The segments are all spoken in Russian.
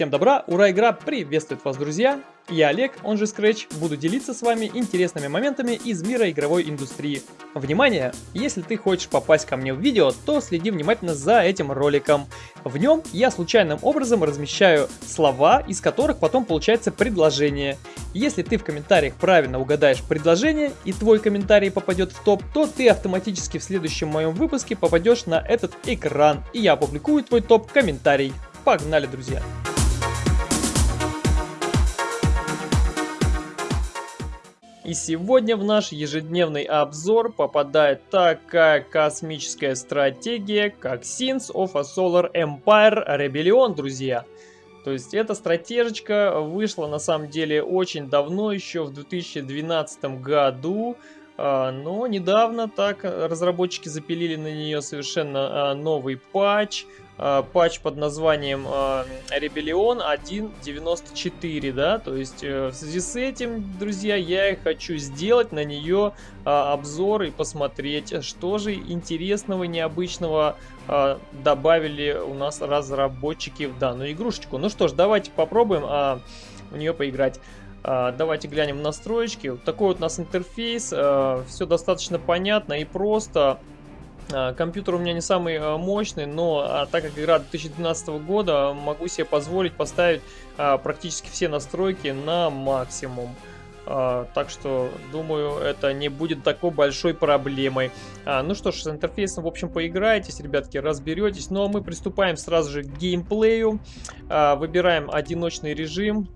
Всем добра, ура, игра приветствует вас, друзья! Я Олег, он же Scratch, буду делиться с вами интересными моментами из мира игровой индустрии. Внимание! Если ты хочешь попасть ко мне в видео, то следи внимательно за этим роликом. В нем я случайным образом размещаю слова, из которых потом получается предложение. Если ты в комментариях правильно угадаешь предложение и твой комментарий попадет в топ, то ты автоматически в следующем моем выпуске попадешь на этот экран, и я опубликую твой топ-комментарий. Погнали, друзья! И сегодня в наш ежедневный обзор попадает такая космическая стратегия, как Sins of a Solar Empire Rebellion, друзья. То есть эта стратежечка вышла на самом деле очень давно, еще в 2012 году. А, но недавно так разработчики запилили на нее совершенно а, новый патч. А, патч под названием Rebellion 1.94, да, то есть э, в связи с этим, друзья, я хочу сделать на нее обзор и посмотреть, что же интересного, необычного добавили у нас разработчики в данную игрушечку. Ну что ж, давайте попробуем в нее поиграть. А, давайте глянем в настройки. Вот такой вот у нас интерфейс. А, все достаточно понятно и просто. А, компьютер у меня не самый мощный, но так как игра 2012 года, могу себе позволить поставить практически все настройки на максимум. Так что, думаю, это не будет такой большой проблемой. Ну что ж, с интерфейсом, в общем, поиграетесь, ребятки, разберетесь. Ну а мы приступаем сразу же к геймплею. Выбираем одиночный режим.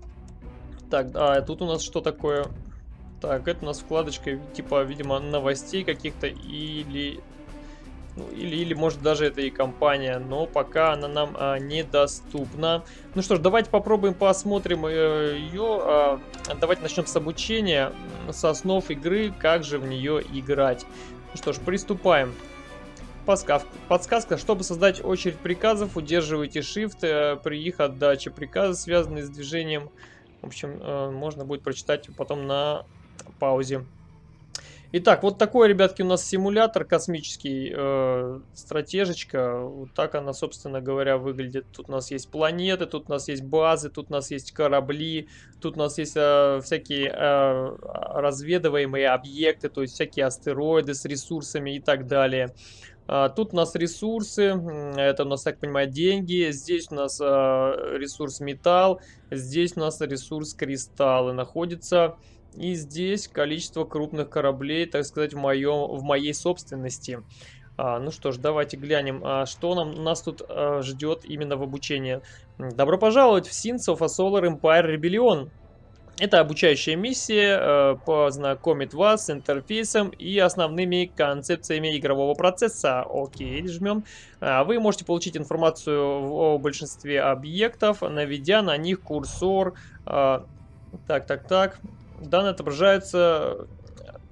Так, а тут у нас что такое? Так, это у нас вкладочка, типа, видимо, новостей каких-то или... Ну, или, или, может, даже это и компания, но пока она нам а, недоступна. Ну что ж, давайте попробуем посмотрим э, ее. А, давайте начнем с обучения, с основ игры, как же в нее играть. Ну что ж, приступаем. Подсказка. Подсказка. Чтобы создать очередь приказов, удерживайте Shift э, при их отдаче. Приказы, связанные с движением в общем, э, можно будет прочитать потом на паузе. Итак, вот такой, ребятки, у нас симулятор космический, э, стратежечка. Вот так она, собственно говоря, выглядит. Тут у нас есть планеты, тут у нас есть базы, тут у нас есть корабли, тут у нас есть э, всякие э, разведываемые объекты, то есть всякие астероиды с ресурсами и так далее. А, тут у нас ресурсы, это у нас, так понимаю, деньги. Здесь у нас а, ресурс металл, здесь у нас ресурс кристаллы находится. И здесь количество крупных кораблей, так сказать, в, моем, в моей собственности. А, ну что ж, давайте глянем, а, что нам, нас тут а, ждет именно в обучении. Добро пожаловать в Sins of a Solar Empire Rebellion. Это обучающая миссия э, познакомит вас с интерфейсом и основными концепциями игрового процесса. Окей, жмем. А, вы можете получить информацию о большинстве объектов, наведя на них курсор. А, так, так, так. Данные отображаются...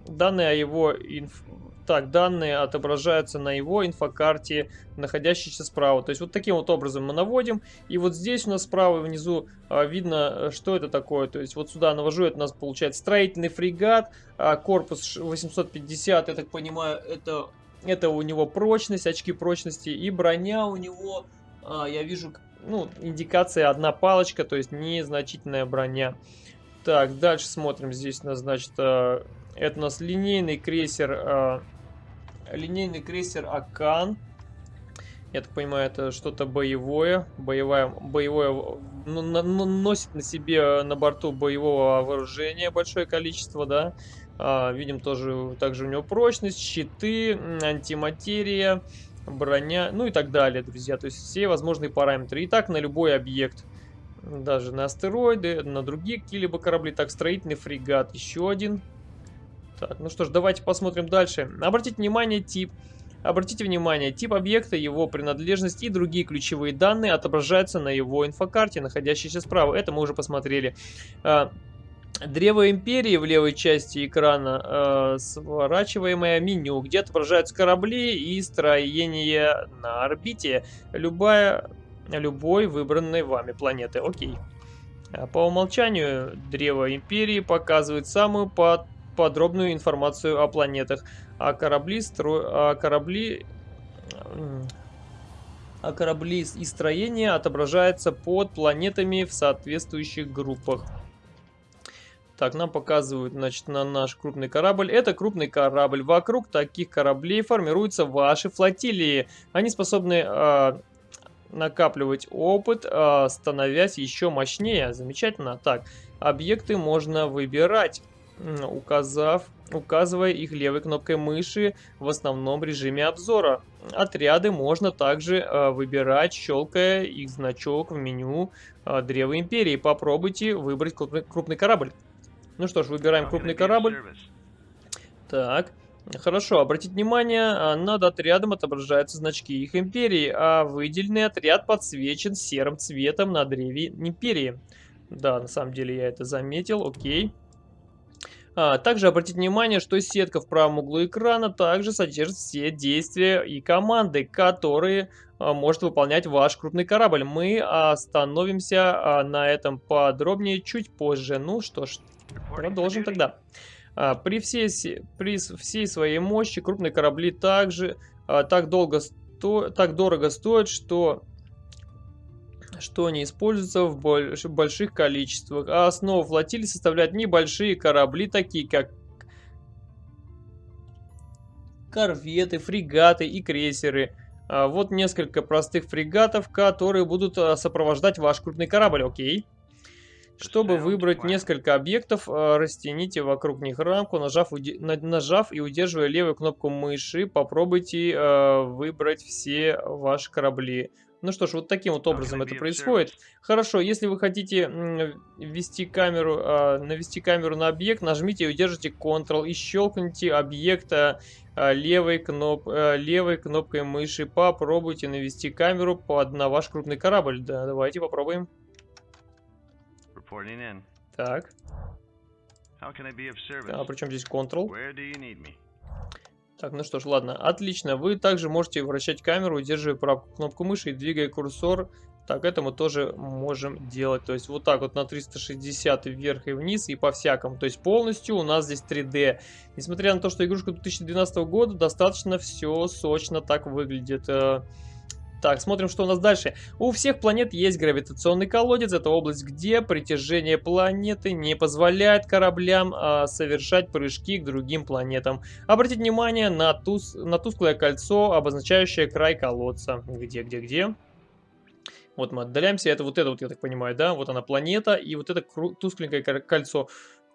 Данные о его инф так, данные отображаются на его инфокарте, находящейся справа. То есть вот таким вот образом мы наводим. И вот здесь у нас справа внизу а, видно, что это такое. То есть вот сюда навожу, это у нас получается строительный фрегат, а, корпус 850, я так понимаю, это, это у него прочность, очки прочности. И броня у него, а, я вижу, ну, индикация одна палочка, то есть незначительная броня. Так, дальше смотрим. Здесь у нас, значит, а, это у нас линейный крейсер а, линейный крейсер Акан. Я так понимаю, это что-то боевое. Боевое, боевое ну, на, ну, носит на себе на борту боевого вооружения большое количество, да. А, видим тоже, также у него прочность, щиты, антиматерия, броня, ну и так далее, друзья. То есть все возможные параметры. И так на любой объект. Даже на астероиды, на другие какие-либо корабли. Так, строительный фрегат, еще один. Так, ну что ж, давайте посмотрим дальше. Обратите внимание, тип. Обратите внимание, тип объекта, его принадлежность и другие ключевые данные отображаются на его инфокарте, находящейся справа. Это мы уже посмотрели. А, Древо Империи в левой части экрана э, сворачиваемое меню, где отображаются корабли и строение на орбите любая, любой выбранной вами планеты. Окей. А по умолчанию Древо Империи показывает самую под подробную информацию о планетах, а корабли, стро... а корабли а корабли и строения отображаются под планетами в соответствующих группах. Так, нам показывают, значит, на наш крупный корабль. Это крупный корабль. Вокруг таких кораблей формируются ваши флотилии. Они способны э, накапливать опыт, э, становясь еще мощнее. Замечательно. Так, объекты можно выбирать, указав, указывая их левой кнопкой мыши в основном режиме обзора. Отряды можно также э, выбирать, щелкая их значок в меню э, Древа Империи. Попробуйте выбрать крупный корабль. Ну что ж, выбираем крупный корабль. Так. Хорошо, обратите внимание, а, над отрядом отображаются значки их империи, а выделенный отряд подсвечен серым цветом на древе империи. Да, на самом деле я это заметил, окей. А, также обратите внимание, что сетка в правом углу экрана также содержит все действия и команды, которые а, может выполнять ваш крупный корабль. Мы остановимся а, на этом подробнее чуть позже. Ну что ж, Продолжим тогда. А, при, всей, при всей своей мощи крупные корабли также а, так, долго сто, так дорого стоят, что, что они используются в больш, больших количествах. А основу флотилии составляют небольшие корабли, такие как корветы, фрегаты и крейсеры. А, вот несколько простых фрегатов, которые будут сопровождать ваш крупный корабль. Окей. Чтобы выбрать несколько объектов, э, растяните вокруг них рамку, нажав, нажав и удерживая левую кнопку мыши, попробуйте э, выбрать все ваши корабли. Ну что ж, вот таким вот образом это происходит. Хорошо, если вы хотите ввести камеру, э, навести камеру на объект, нажмите и удержите Ctrl и щелкните объекта э, левой, кноп, э, левой кнопкой мыши. Попробуйте навести камеру под, на ваш крупный корабль. Да, давайте попробуем. Так. А причем здесь Ctrl? Так, ну что ж, ладно, отлично. Вы также можете вращать камеру, удерживая правую кнопку мыши и двигая курсор. Так, это мы тоже можем делать. То есть вот так вот на 360 вверх и вниз и по-всякому. То есть полностью у нас здесь 3D. Несмотря на то, что игрушка 2012 года, достаточно все сочно так выглядит. Так, смотрим, что у нас дальше. У всех планет есть гравитационный колодец. Это область, где притяжение планеты не позволяет кораблям а, совершать прыжки к другим планетам. Обратите внимание на, тус на тусклое кольцо, обозначающее край колодца. Где, где, где? Вот мы отдаляемся. Это вот это вот, я так понимаю, да? Вот она планета и вот это тускленькое кольцо.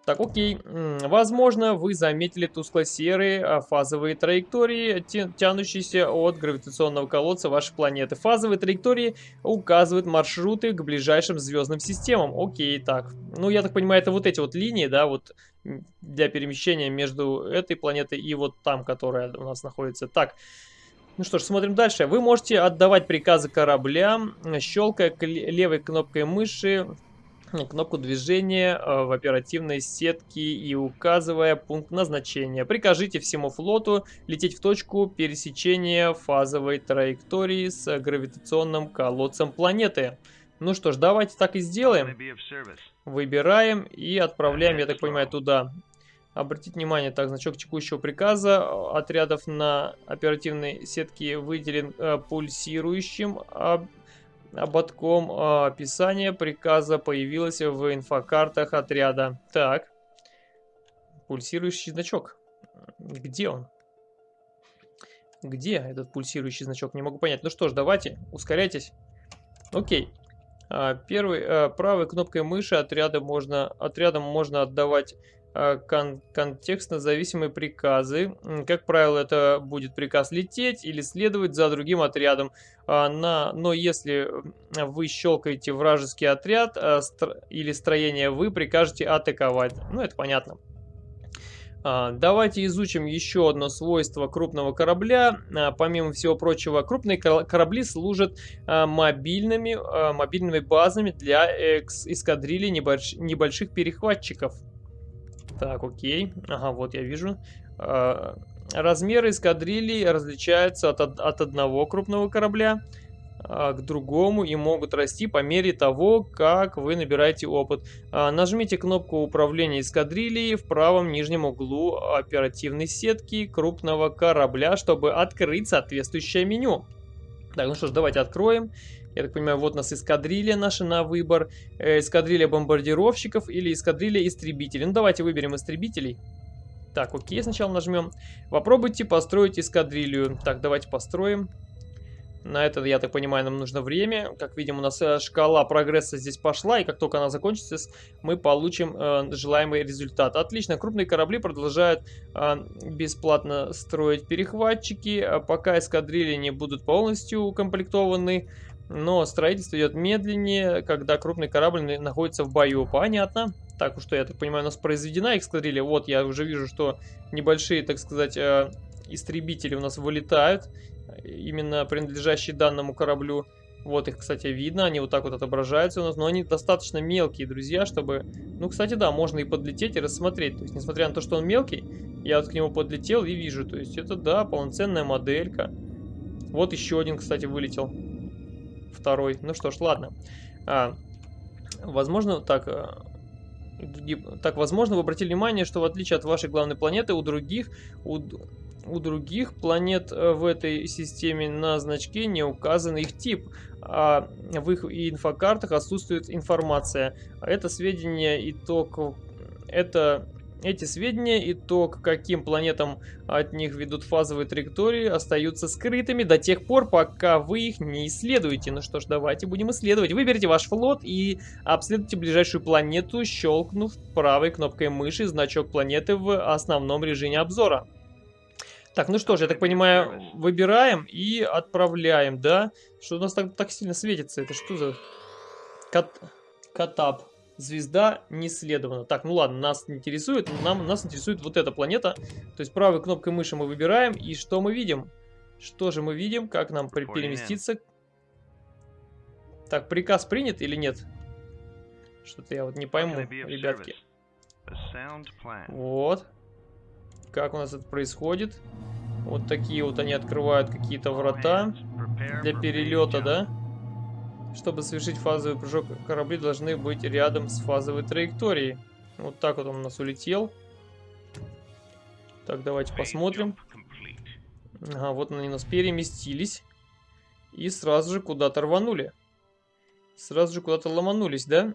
Так, окей. Возможно, вы заметили тускло-серые а, фазовые траектории, тянущиеся от гравитационного колодца вашей планеты. Фазовые траектории указывают маршруты к ближайшим звездным системам. Окей, так. Ну, я так понимаю, это вот эти вот линии, да, вот для перемещения между этой планетой и вот там, которая у нас находится. Так. Ну что ж, смотрим дальше. Вы можете отдавать приказы кораблям, щелкая левой кнопкой мыши кнопку движения э, в оперативной сетке и указывая пункт назначения. Прикажите всему флоту лететь в точку пересечения фазовой траектории с гравитационным колодцем планеты. Ну что ж, давайте так и сделаем. Выбираем и отправляем, я так понимаю, туда. Обратите внимание, так, значок текущего приказа отрядов на оперативной сетке выделен э, пульсирующим ободком а, описание приказа появилось в инфокартах отряда. Так. Пульсирующий значок. Где он? Где этот пульсирующий значок? Не могу понять. Ну что ж, давайте, ускоряйтесь. Окей. А, первый, а, правой кнопкой мыши отряда можно, отрядом можно отдавать Э, кон контекстно зависимые приказы. Как правило, это будет приказ лететь или следовать за другим отрядом. А, на, но если вы щелкаете вражеский отряд а, стро или строение, вы прикажете атаковать. Ну, это понятно. А, давайте изучим еще одно свойство крупного корабля. Помимо всего прочего, крупные корабли служат мобильными, мобильными базами для эскадрильи небольших перехватчиков. Так, окей. Ага, вот я вижу. А, размеры эскадрильи различаются от, от одного крупного корабля а, к другому и могут расти по мере того, как вы набираете опыт. А, нажмите кнопку управления эскадрильей в правом нижнем углу оперативной сетки крупного корабля, чтобы открыть соответствующее меню. Так, ну что ж, давайте откроем. Я так понимаю, вот у нас эскадрилья наша на выбор. Э, эскадрилья бомбардировщиков или эскадрилья истребителей. Ну, давайте выберем истребителей. Так, окей, сначала нажмем. Попробуйте построить эскадрилью. Так, давайте построим. На это, я так понимаю, нам нужно время. Как видим, у нас э, шкала прогресса здесь пошла, и как только она закончится, мы получим э, желаемый результат. Отлично, крупные корабли продолжают э, бесплатно строить перехватчики, а пока эскадрильи не будут полностью укомплектованы. Но строительство идет медленнее, когда крупный корабль находится в бою. Понятно. Так, что я так понимаю, у нас произведена эскадрилья. Вот, я уже вижу, что небольшие, так сказать, э, истребители у нас вылетают. Именно принадлежащие данному кораблю. Вот их, кстати, видно, они вот так вот отображаются у нас, но они достаточно мелкие, друзья, чтобы... Ну, кстати, да, можно и подлететь и рассмотреть. То есть, несмотря на то, что он мелкий, я вот к нему подлетел и вижу. То есть, это, да, полноценная моделька. Вот еще один, кстати, вылетел второй. Ну что ж, ладно. А, возможно, так... А, так, возможно, вы обратили внимание, что в отличие от вашей главной планеты, у других, у, у других планет э, в этой системе на значке не указан их тип, а в их инфокартах отсутствует информация. Это сведения итог... Это эти сведения и то, к каким планетам от них ведут фазовые траектории, остаются скрытыми до тех пор, пока вы их не исследуете. Ну что ж, давайте будем исследовать. Выберите ваш флот и обследуйте ближайшую планету, щелкнув правой кнопкой мыши значок планеты в основном режиме обзора. Так, ну что ж, я так понимаю, выбираем и отправляем, да? Что у нас так, так сильно светится? Это что за... Кат... Катап. Звезда не исследована. Так, ну ладно, нас не интересует. Нам, нас интересует вот эта планета. То есть правой кнопкой мыши мы выбираем. И что мы видим? Что же мы видим? Как нам переместиться? Так, приказ принят или нет? Что-то я вот не пойму, ребятки. Вот. Как у нас это происходит? Вот такие вот они открывают какие-то врата для перелета, да? Чтобы совершить фазовый прыжок, корабли должны быть рядом с фазовой траекторией. Вот так вот он у нас улетел. Так, давайте посмотрим. Ага, вот они у нас переместились. И сразу же куда-то рванули. Сразу же куда-то ломанулись, да?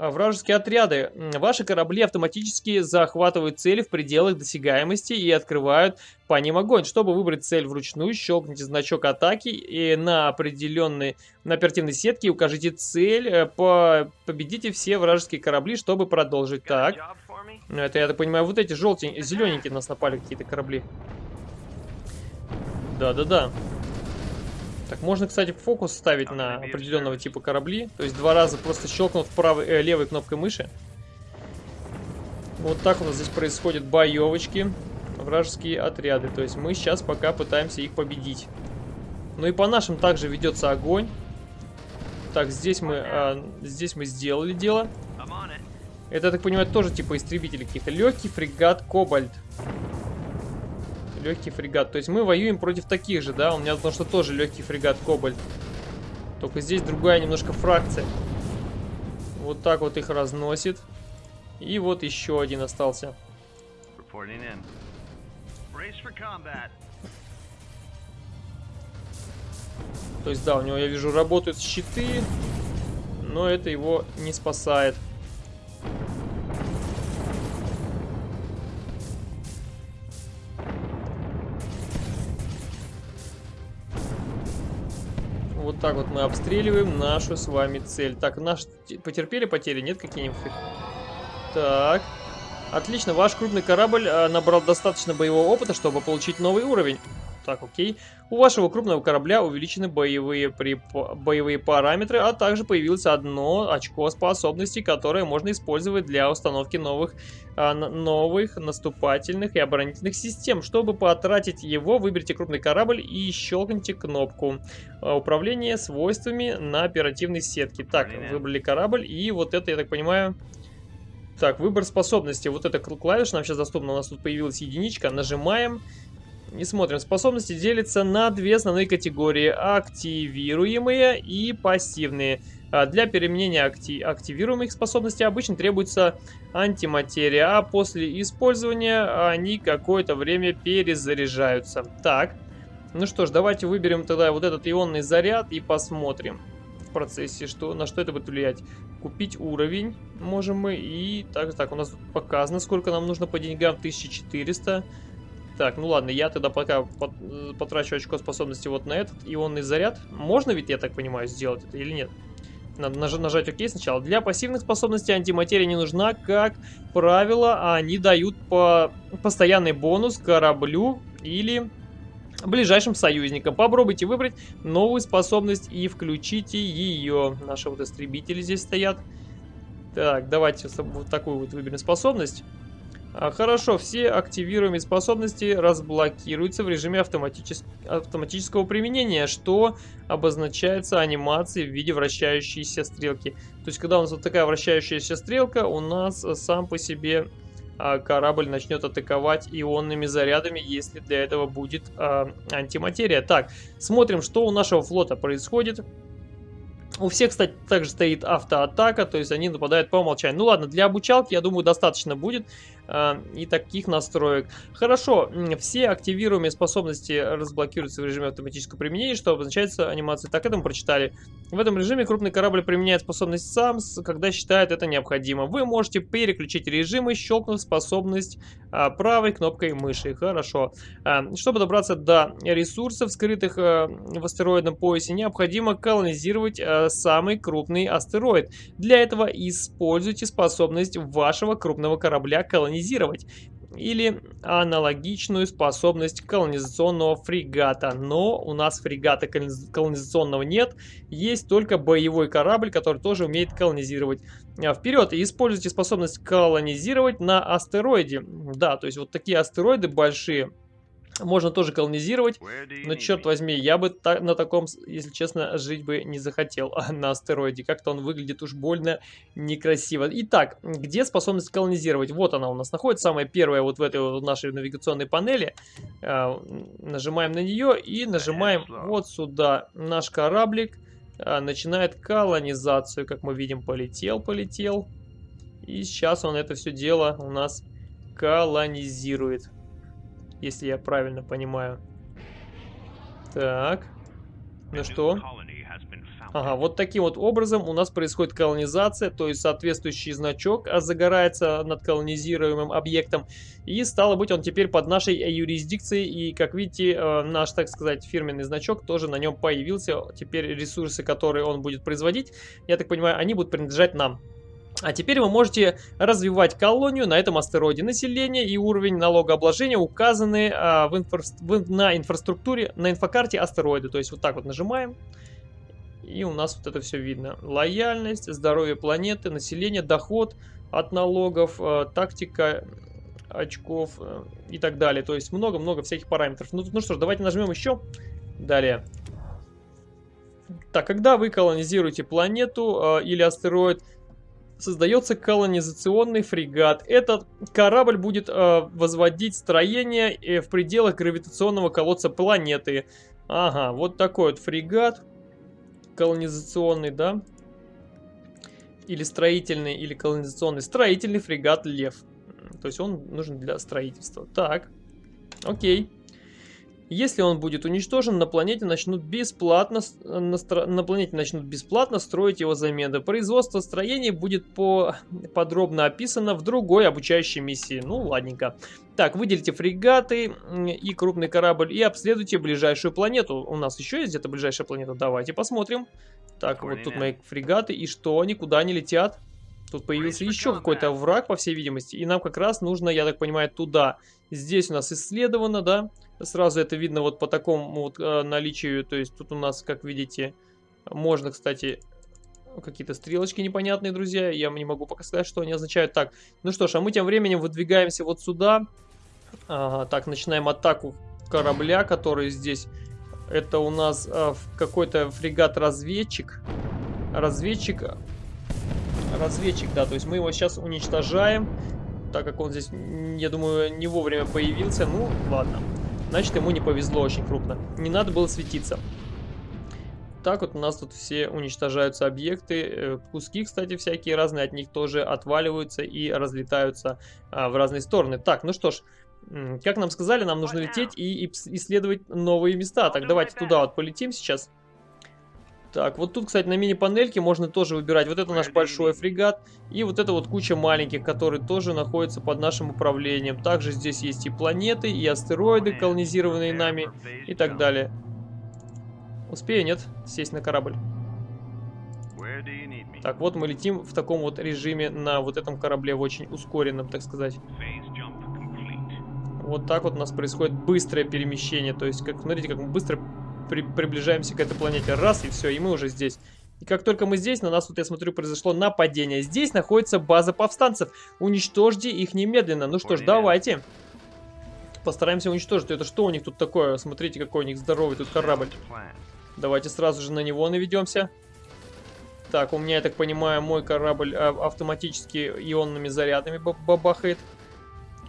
А, вражеские отряды. Ваши корабли автоматически захватывают цели в пределах досягаемости и открывают по ним огонь. Чтобы выбрать цель вручную, щелкните значок атаки и на определенной на оперативной сетке укажите цель. Э, по... Победите все вражеские корабли, чтобы продолжить. Так. Ну, это, я так понимаю, вот эти желтенькие, зелененькие нас напали какие-то корабли. Да-да-да. Так, можно, кстати, фокус ставить на определенного типа корабли. То есть два раза просто щелкнув правой, э, левой кнопкой мыши. Вот так у нас здесь происходят боевочки. Вражеские отряды. То есть мы сейчас пока пытаемся их победить. Ну и по нашим также ведется огонь. Так, здесь мы, а, здесь мы сделали дело. Это, я так понимаю, тоже типа истребители какие-то. Легкий фрегат Кобальт. Легкий фрегат. То есть мы воюем против таких же, да? У меня потому что тоже легкий фрегат Кобальт. Только здесь другая немножко фракция. Вот так вот их разносит. И вот еще один остался. То есть, да, у него, я вижу, работают щиты, но это его не спасает. Вот так вот мы обстреливаем нашу с вами цель. Так, наш... Потерпели потери? Нет какие-нибудь? Так. Отлично, ваш крупный корабль а, набрал достаточно боевого опыта, чтобы получить новый уровень. Так, окей. У вашего крупного корабля увеличены боевые, при... боевые параметры, а также появилось одно очко способностей, которое можно использовать для установки новых, а, новых наступательных и оборонительных систем. Чтобы потратить его, выберите крупный корабль и щелкните кнопку а, управления свойствами на оперативной сетке. Так, выбрали корабль и вот это, я так понимаю... Так, выбор способности. Вот эта клавиша нам сейчас доступна. У нас тут появилась единичка. Нажимаем. И смотрим, способности делятся на две основные категории. Активируемые и пассивные. А для применения акти активируемых способностей обычно требуется антиматерия, а после использования они какое-то время перезаряжаются. Так, Ну что ж, давайте выберем тогда вот этот ионный заряд и посмотрим в процессе, что, на что это будет влиять. Купить уровень можем мы. И так, так, у нас показано, сколько нам нужно по деньгам. 1400. Так, ну ладно, я тогда пока потрачу очко способности вот на этот ионный заряд. Можно ведь, я так понимаю, сделать это или нет? Надо наж нажать ОК сначала. Для пассивных способностей антиматерия не нужна, как правило, они дают по постоянный бонус кораблю или ближайшим союзникам. Попробуйте выбрать новую способность и включите ее. Наши вот истребители здесь стоят. Так, давайте вот такую вот выберем способность. А, хорошо, все активируемые способности разблокируются в режиме автоматичес... автоматического применения, что обозначается анимацией в виде вращающейся стрелки. То есть, когда у нас вот такая вращающаяся стрелка, у нас сам по себе а, корабль начнет атаковать ионными зарядами, если для этого будет а, антиматерия. Так, смотрим, что у нашего флота происходит. У всех, кстати, также стоит автоатака, то есть они нападают по умолчанию. Ну ладно, для обучалки, я думаю, достаточно будет э, и таких настроек. Хорошо, все активируемые способности разблокируются в режиме автоматического применения, что обозначается анимацией. Так, это мы прочитали. В этом режиме крупный корабль применяет способность сам, когда считает это необходимо. Вы можете переключить режимы, щелкнув способность э, правой кнопкой мыши. Хорошо. Э, чтобы добраться до ресурсов, скрытых э, в астероидном поясе, необходимо колонизировать э, самый крупный астероид. Для этого используйте способность вашего крупного корабля колонизировать или аналогичную способность колонизационного фрегата. Но у нас фрегата колонизационного нет, есть только боевой корабль, который тоже умеет колонизировать. А, вперед, используйте способность колонизировать на астероиде. Да, то есть вот такие астероиды большие можно тоже колонизировать, но черт возьми, я бы та на таком, если честно, жить бы не захотел на астероиде. Как-то он выглядит уж больно некрасиво. Итак, где способность колонизировать? Вот она у нас находится, самая первая вот в этой вот нашей навигационной панели. А, нажимаем на нее и нажимаем вот сюда. Наш кораблик а, начинает колонизацию, как мы видим, полетел, полетел. И сейчас он это все дело у нас колонизирует если я правильно понимаю. Так. Ну что? Ага, вот таким вот образом у нас происходит колонизация, то есть соответствующий значок загорается над колонизируемым объектом. И стало быть, он теперь под нашей юрисдикцией. И, как видите, э, наш, так сказать, фирменный значок тоже на нем появился. Теперь ресурсы, которые он будет производить, я так понимаю, они будут принадлежать нам. А теперь вы можете развивать колонию на этом астероиде. Население и уровень налогообложения указаны а, в инфра в, на инфраструктуре, на инфокарте астероида. То есть вот так вот нажимаем, и у нас вот это все видно. Лояльность, здоровье планеты, население, доход от налогов, э, тактика очков э, и так далее. То есть много-много всяких параметров. Ну, ну что ж, давайте нажмем еще. Далее. Так, когда вы колонизируете планету э, или астероид, создается колонизационный фрегат. Этот корабль будет э, возводить строение э, в пределах гравитационного колодца планеты. Ага, вот такой вот фрегат колонизационный, да? Или строительный, или колонизационный. Строительный фрегат Лев. То есть он нужен для строительства. Так, окей. Если он будет уничтожен, на планете начнут бесплатно, на, на планете начнут бесплатно строить его замены. Производство строений будет по, подробно описано в другой обучающей миссии. Ну, ладненько. Так, выделите фрегаты и крупный корабль и обследуйте ближайшую планету. У нас еще есть где-то ближайшая планета? Давайте посмотрим. Так, вот тут мои фрегаты. И что, они куда они летят? Тут появился еще какой-то враг, по всей видимости. И нам как раз нужно, я так понимаю, туда. Здесь у нас исследовано, да? Сразу это видно вот по такому вот э, наличию. То есть тут у нас, как видите, можно, кстати, какие-то стрелочки непонятные, друзья. Я не могу пока сказать, что они означают. Так, ну что ж, а мы тем временем выдвигаемся вот сюда. Ага, так, начинаем атаку корабля, который здесь... Это у нас э, какой-то фрегат-разведчик. Разведчик... Разведчик, да, то есть мы его сейчас уничтожаем. Так как он здесь, я думаю, не вовремя появился. Ну, ладно. Значит, ему не повезло очень крупно. Не надо было светиться. Так вот у нас тут все уничтожаются объекты. Э, куски, кстати, всякие разные от них тоже отваливаются и разлетаются а, в разные стороны. Так, ну что ж, Как нам сказали, нам нужно лететь и исследовать новые места. Так, давайте туда вот полетим сейчас. Так, вот тут, кстати, на мини-панельке можно тоже выбирать. Вот это наш большой фрегат. И вот это вот куча маленьких, которые тоже находятся под нашим управлением. Также здесь есть и планеты, и астероиды, колонизированные нами, и так далее. Успею, нет? Сесть на корабль. Так, вот мы летим в таком вот режиме на вот этом корабле, в очень ускоренном, так сказать. Вот так вот у нас происходит быстрое перемещение. То есть, как смотрите, как мы быстро при приближаемся к этой планете. Раз, и все, и мы уже здесь. И как только мы здесь, на нас, вот я смотрю, произошло нападение. Здесь находится база повстанцев. Уничтожьте их немедленно. Ну что ж, давайте. Постараемся уничтожить. Это что у них тут такое? Смотрите, какой у них здоровый тут корабль. Давайте сразу же на него наведемся. Так, у меня, я так понимаю, мой корабль а, автоматически ионными зарядами бабахает.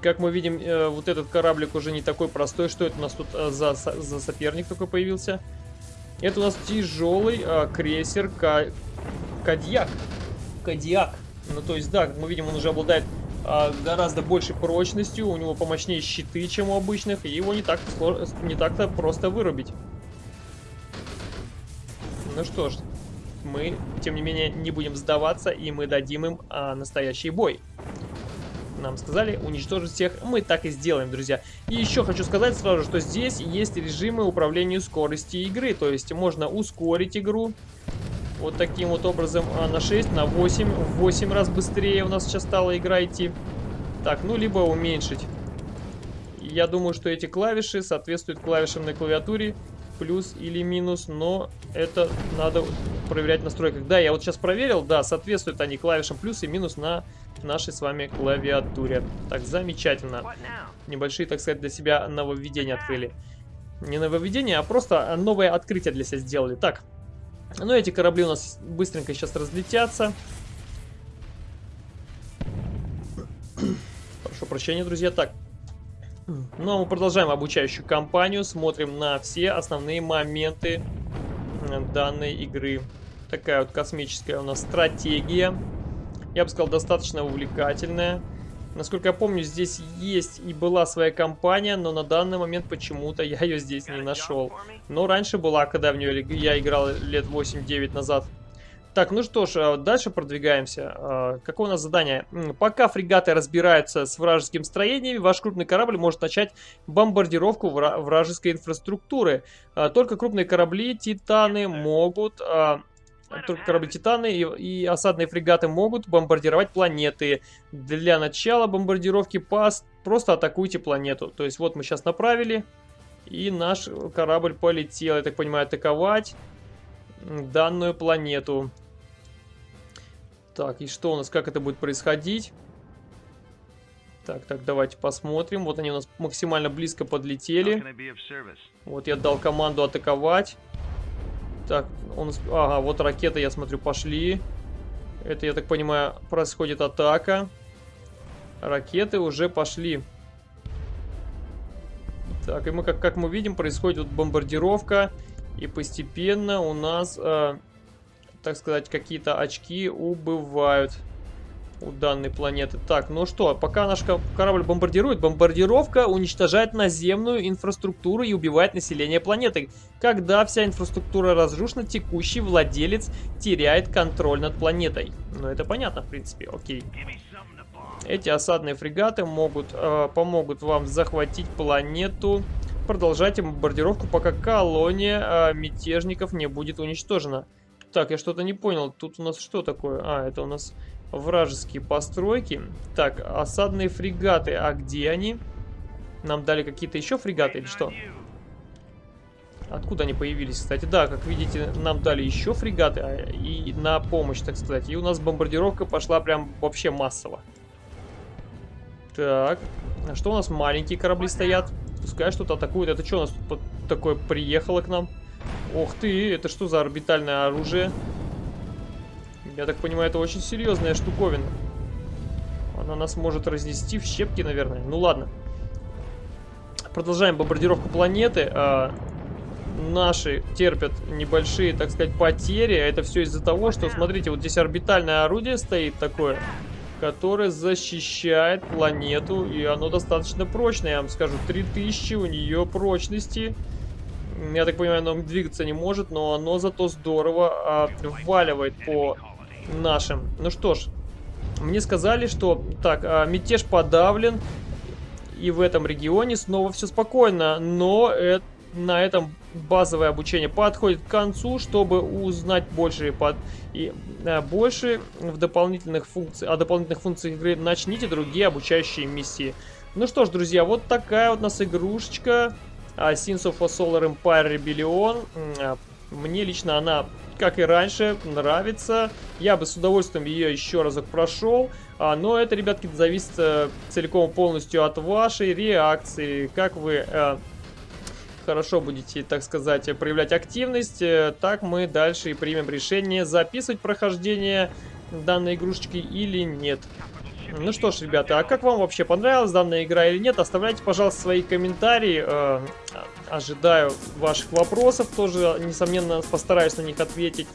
Как мы видим, э, вот этот кораблик уже не такой простой. Что это у нас тут э, за, за соперник такой появился? Это у нас тяжелый э, крейсер Кадьяк. Кадьяк. Ну, то есть, да, мы видим, он уже обладает гораздо большей прочностью. У него помощнее щиты, чем у обычных. И его не так-то не так просто вырубить. Ну что ж, мы, тем не менее, не будем сдаваться, и мы дадим им а, настоящий бой. Нам сказали уничтожить всех, мы так и сделаем, друзья. И еще хочу сказать сразу, что здесь есть режимы управления скоростью игры, то есть можно ускорить игру, вот таким вот образом а, на 6, на 8, в 8 раз быстрее у нас сейчас стала игра идти. Так, ну либо уменьшить. Я думаю, что эти клавиши соответствуют клавишам на клавиатуре плюс или минус, но это надо проверять в настройках. Да, я вот сейчас проверил, да, соответствуют они клавишам плюс и минус на нашей с вами клавиатуре. Так, замечательно. Небольшие, так сказать, для себя нововведения открыли. Не нововведения, а просто новое открытие для себя сделали. Так, ну эти корабли у нас быстренько сейчас разлетятся. Прошу прощения, друзья. Так, ну, а мы продолжаем обучающую кампанию, смотрим на все основные моменты э, данной игры. Такая вот космическая у нас стратегия. Я бы сказал, достаточно увлекательная. Насколько я помню, здесь есть и была своя компания, но на данный момент почему-то я ее здесь не нашел. Но раньше была, когда в нее я играл лет 8-9 назад. Так, ну что ж, а, дальше продвигаемся. А, какое у нас задание? Пока фрегаты разбираются с вражескими строениями, ваш крупный корабль может начать бомбардировку вражеской инфраструктуры. А, только крупные корабли, титаны могут... Только корабли Титаны и, и осадные фрегаты могут бомбардировать планеты. Для начала бомбардировки пас просто атакуйте планету. То есть вот мы сейчас направили, и наш корабль полетел, я так понимаю, атаковать данную планету. Так, и что у нас, как это будет происходить? Так, так, давайте посмотрим. Вот они у нас максимально близко подлетели. Вот я дал команду атаковать. Так, он... Ага, вот ракеты, я смотрю, пошли. Это, я так понимаю, происходит атака. Ракеты уже пошли. Так, и мы, как, как мы видим, происходит вот бомбардировка. И постепенно у нас, э, так сказать, какие-то очки убывают у данной планеты. Так, ну что, пока наш корабль бомбардирует, бомбардировка уничтожает наземную инфраструктуру и убивает население планеты. Когда вся инфраструктура разрушена, текущий владелец теряет контроль над планетой. Ну, это понятно, в принципе, окей. Эти осадные фрегаты могут, э, помогут вам захватить планету продолжайте бомбардировку, пока колония а, мятежников не будет уничтожена. Так, я что-то не понял. Тут у нас что такое? А, это у нас вражеские постройки. Так, осадные фрегаты. А где они? Нам дали какие-то еще фрегаты или что? Откуда они появились, кстати? Да, как видите, нам дали еще фрегаты а, и на помощь, так сказать. И у нас бомбардировка пошла прям вообще массово. Так, а что у нас маленькие корабли стоят? Пускай что-то атакует. Это что у нас тут такое приехало к нам? Ох ты, это что за орбитальное оружие? Я так понимаю, это очень серьезная штуковина. Она нас может разнести в щепки, наверное. Ну ладно. Продолжаем бомбардировку планеты. А, наши терпят небольшие, так сказать, потери. Это все из-за того, что, смотрите, вот здесь орбитальное орудие стоит такое. Которое защищает планету, и оно достаточно прочное, я вам скажу. 3000 у нее прочности. Я так понимаю, оно двигаться не может, но оно зато здорово а, вваливает по нашим. Ну что ж, мне сказали, что так, а, мятеж подавлен, и в этом регионе снова все спокойно, но это на этом базовое обучение подходит к концу, чтобы узнать больше и, под, и а, больше в дополнительных функций, о дополнительных функциях игры начните другие обучающие миссии. Ну что ж, друзья, вот такая вот у нас игрушечка а, Sins of a Solar Empire Rebellion. А, мне лично она, как и раньше, нравится. Я бы с удовольствием ее еще разок прошел. А, но это, ребятки, зависит а, целиком полностью от вашей реакции. Как вы... А, хорошо будете, так сказать, проявлять активность, э, так мы дальше и примем решение, записывать прохождение данной игрушечки или нет. Ну что ж, ребята, а как вам вообще понравилась данная игра или нет? Оставляйте, пожалуйста, свои комментарии. Э, ожидаю ваших вопросов тоже, несомненно, постараюсь на них ответить.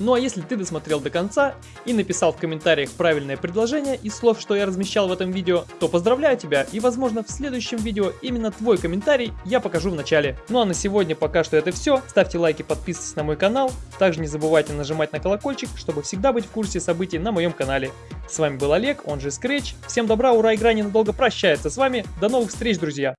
Ну а если ты досмотрел до конца и написал в комментариях правильное предложение из слов, что я размещал в этом видео, то поздравляю тебя и возможно в следующем видео именно твой комментарий я покажу в начале. Ну а на сегодня пока что это все. Ставьте лайки, подписывайтесь на мой канал. Также не забывайте нажимать на колокольчик, чтобы всегда быть в курсе событий на моем канале. С вами был Олег, он же Scratch. Всем добра, ура, игра ненадолго прощается с вами. До новых встреч, друзья!